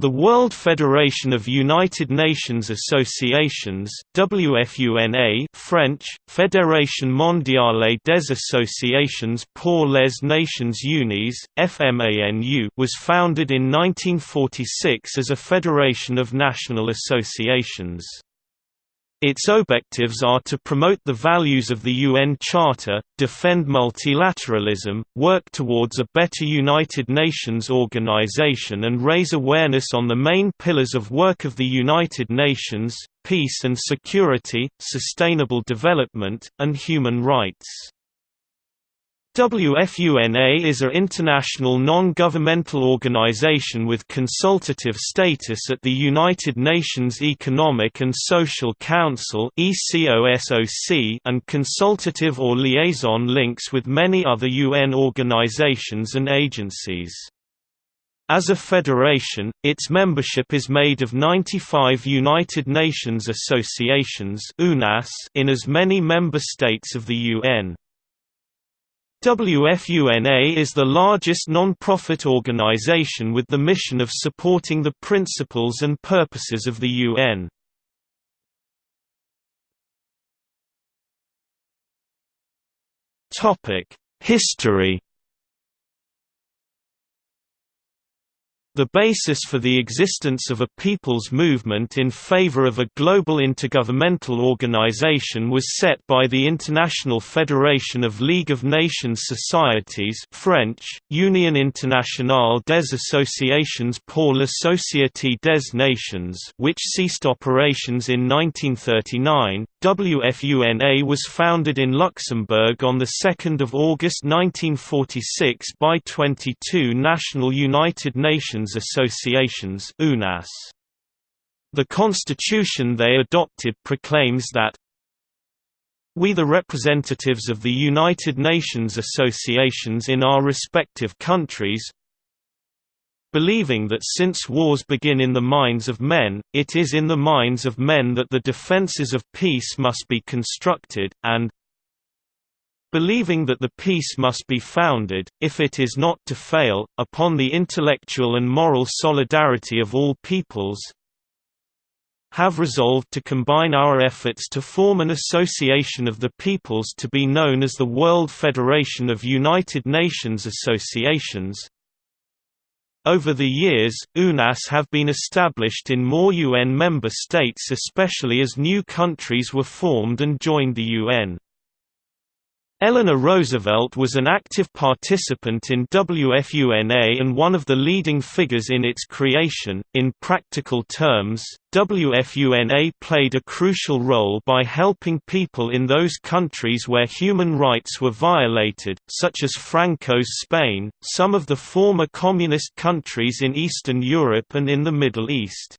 The World Federation of United Nations Associations WFUNA French, Fédération mondiale des associations pour les nations unies, FMANU was founded in 1946 as a federation of national associations. Its objectives are to promote the values of the UN Charter, defend multilateralism, work towards a better United Nations organization and raise awareness on the main pillars of work of the United Nations, peace and security, sustainable development, and human rights. WFUNA is an international non-governmental organization with consultative status at the United Nations Economic and Social Council and consultative or liaison links with many other UN organizations and agencies. As a federation, its membership is made of 95 United Nations associations in as many member states of the UN. WFUNA is the largest non-profit organization with the mission of supporting the principles and purposes of the UN. History The basis for the existence of a people's movement in favor of a global intergovernmental organization was set by the International Federation of League of Nations Societies French, Union Internationale des Associations pour la Société des Nations which ceased operations in 1939. WFUNA was founded in Luxembourg on 2 August 1946 by 22 national United Nations Associations UNAS. The constitution they adopted proclaims that we the representatives of the United Nations associations in our respective countries believing that since wars begin in the minds of men, it is in the minds of men that the defences of peace must be constructed, and believing that the peace must be founded, if it is not to fail, upon the intellectual and moral solidarity of all peoples, have resolved to combine our efforts to form an association of the peoples to be known as the World Federation of United Nations Associations. Over the years, UNAS have been established in more UN member states especially as new countries were formed and joined the UN. Eleanor Roosevelt was an active participant in WFUNA and one of the leading figures in its creation. In practical terms, WFUNA played a crucial role by helping people in those countries where human rights were violated, such as Franco's Spain, some of the former communist countries in Eastern Europe and in the Middle East.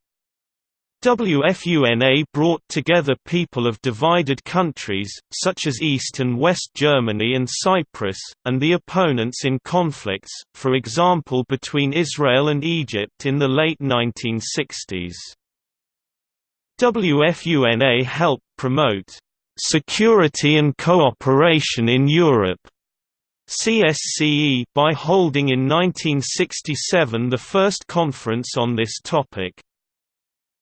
WFUNA brought together people of divided countries, such as East and West Germany and Cyprus, and the opponents in conflicts, for example between Israel and Egypt in the late 1960s. WFUNA helped promote security and cooperation in Europe CSCE by holding in 1967 the first conference on this topic.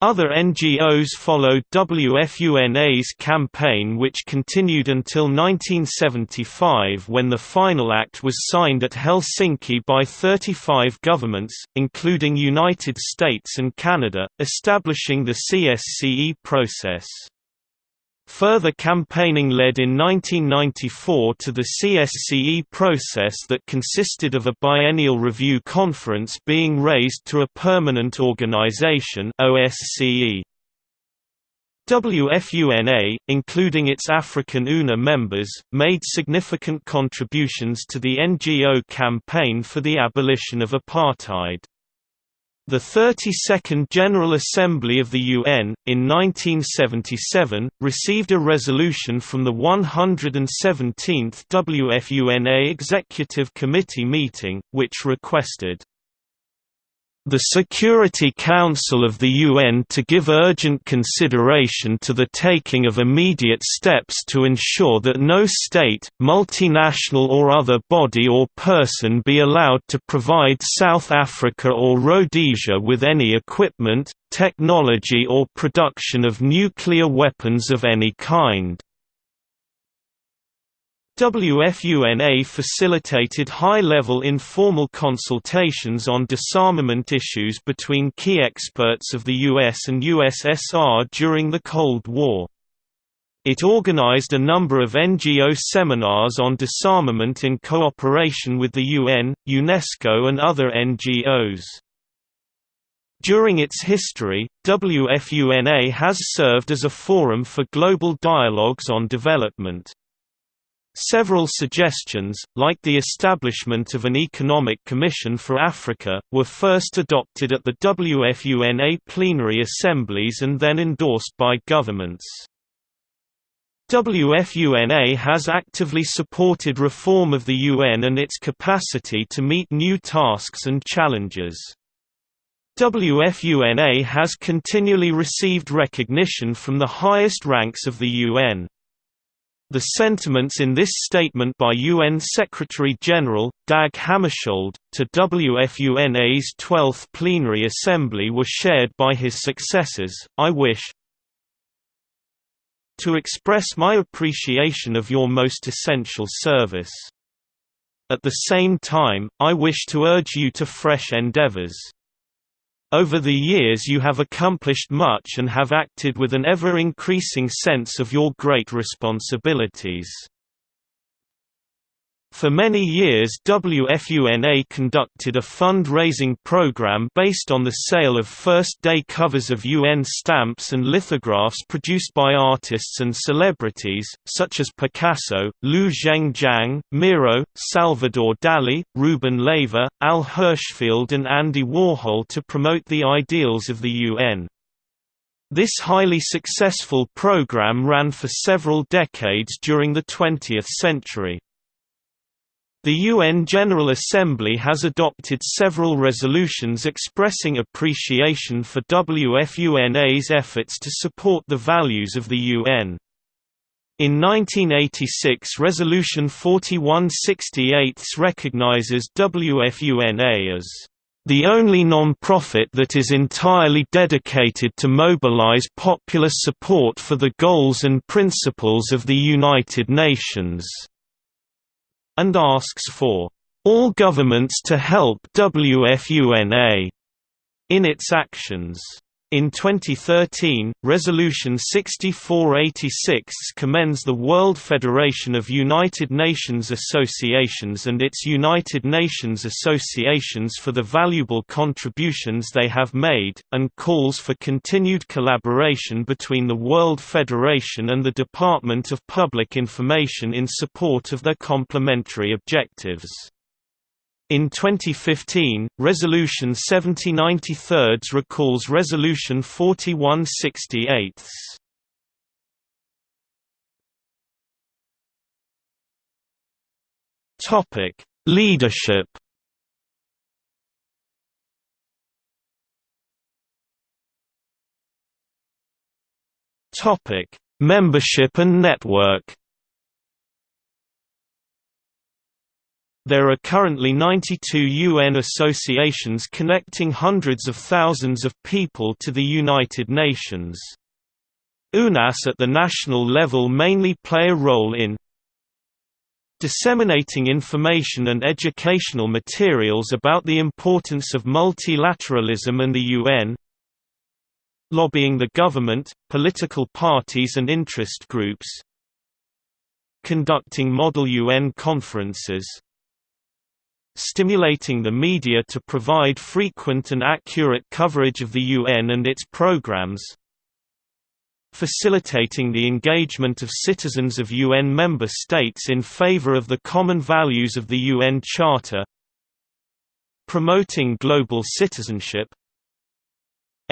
Other NGOs followed WFUNA's campaign which continued until 1975 when the final act was signed at Helsinki by 35 governments, including United States and Canada, establishing the CSCE process. Further campaigning led in 1994 to the CSCE process that consisted of a biennial review conference being raised to a permanent organization OSCE. WFUNA, including its African UNA members, made significant contributions to the NGO campaign for the abolition of apartheid. The 32nd General Assembly of the UN, in 1977, received a resolution from the 117th WFUNA Executive Committee meeting, which requested the Security Council of the UN to give urgent consideration to the taking of immediate steps to ensure that no state, multinational or other body or person be allowed to provide South Africa or Rhodesia with any equipment, technology or production of nuclear weapons of any kind. WFUNA facilitated high-level informal consultations on disarmament issues between key experts of the US and USSR during the Cold War. It organized a number of NGO seminars on disarmament in cooperation with the UN, UNESCO and other NGOs. During its history, WFUNA has served as a forum for global dialogues on development. Several suggestions, like the establishment of an Economic Commission for Africa, were first adopted at the WFUNA plenary assemblies and then endorsed by governments. WFUNA has actively supported reform of the UN and its capacity to meet new tasks and challenges. WFUNA has continually received recognition from the highest ranks of the UN. The sentiments in this statement by UN Secretary-General, Dag Hammarskjöld, to WFUNA's 12th Plenary Assembly were shared by his successors. I wish to express my appreciation of your most essential service. At the same time, I wish to urge you to fresh endeavors. Over the years you have accomplished much and have acted with an ever-increasing sense of your great responsibilities. For many years WFUNA conducted a fund-raising program based on the sale of first-day covers of UN stamps and lithographs produced by artists and celebrities, such as Picasso, Liu Zhengjiang, Miro, Salvador Dali, Ruben Leyva, Al Hirschfeld and Andy Warhol to promote the ideals of the UN. This highly successful program ran for several decades during the 20th century. The UN General Assembly has adopted several resolutions expressing appreciation for WFUNA's efforts to support the values of the UN. In 1986 Resolution 4168 recognizes WFUNA as the only non-profit that is entirely dedicated to mobilize popular support for the goals and principles of the United Nations and asks for all governments to help WFUNA in its actions. In 2013, Resolution 6486 commends the World Federation of United Nations Associations and its United Nations Associations for the valuable contributions they have made, and calls for continued collaboration between the World Federation and the Department of Public Information in support of their complementary objectives. In 2015, Resolution 7093 recalls Resolution 4168. Topic: Leadership. Topic: Membership and network. There are currently 92 UN associations connecting hundreds of thousands of people to the United Nations. UNAS at the national level mainly play a role in disseminating information and educational materials about the importance of multilateralism and the UN lobbying the government, political parties and interest groups conducting model UN conferences stimulating the media to provide frequent and accurate coverage of the UN and its programs, facilitating the engagement of citizens of UN member states in favor of the common values of the UN Charter, promoting global citizenship,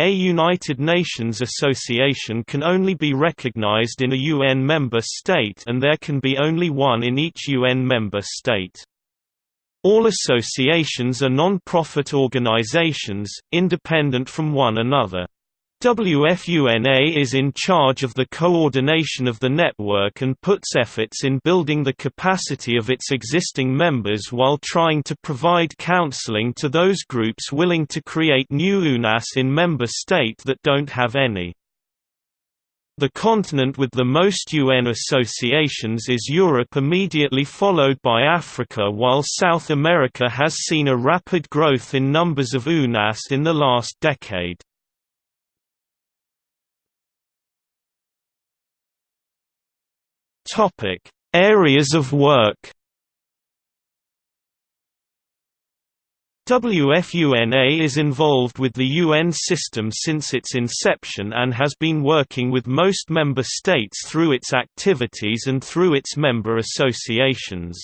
a United Nations association can only be recognized in a UN member state and there can be only one in each UN member state. All associations are non-profit organizations, independent from one another. WFUNA is in charge of the coordination of the network and puts efforts in building the capacity of its existing members while trying to provide counseling to those groups willing to create new UNAS in member state that don't have any. The continent with the most UN associations is Europe immediately followed by Africa while South America has seen a rapid growth in numbers of UNAS in the last decade. Areas of work. WFUNA is involved with the UN system since its inception and has been working with most member states through its activities and through its member associations.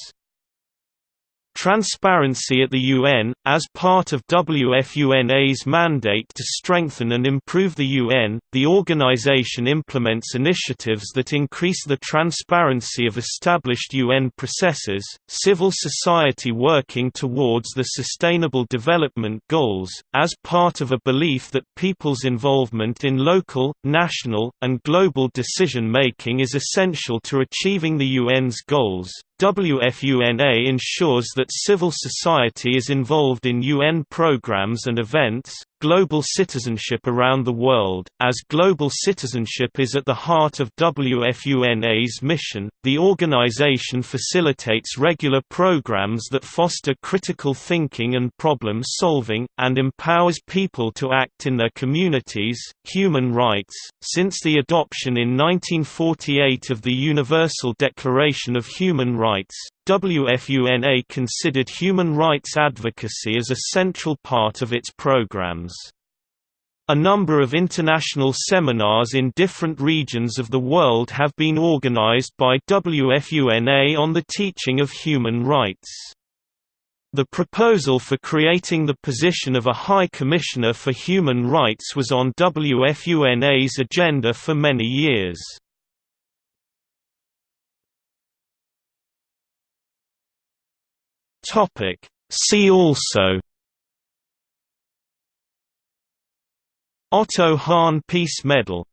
Transparency at the UN, as part of WFUNA's mandate to strengthen and improve the UN, the organization implements initiatives that increase the transparency of established UN processes, civil society working towards the Sustainable Development Goals, as part of a belief that people's involvement in local, national, and global decision-making is essential to achieving the UN's goals. WFUNA ensures that civil society is involved in UN programs and events, global citizenship around the world. As global citizenship is at the heart of WFUNA's mission, the organization facilitates regular programs that foster critical thinking and problem solving, and empowers people to act in their communities. Human rights Since the adoption in 1948 of the Universal Declaration of Human Rights, WFUNA considered human rights advocacy as a central part of its programs. A number of international seminars in different regions of the world have been organized by WFUNA on the teaching of human rights. The proposal for creating the position of a High Commissioner for Human Rights was on WFUNA's agenda for many years. Topic. See also Otto Hahn Peace Medal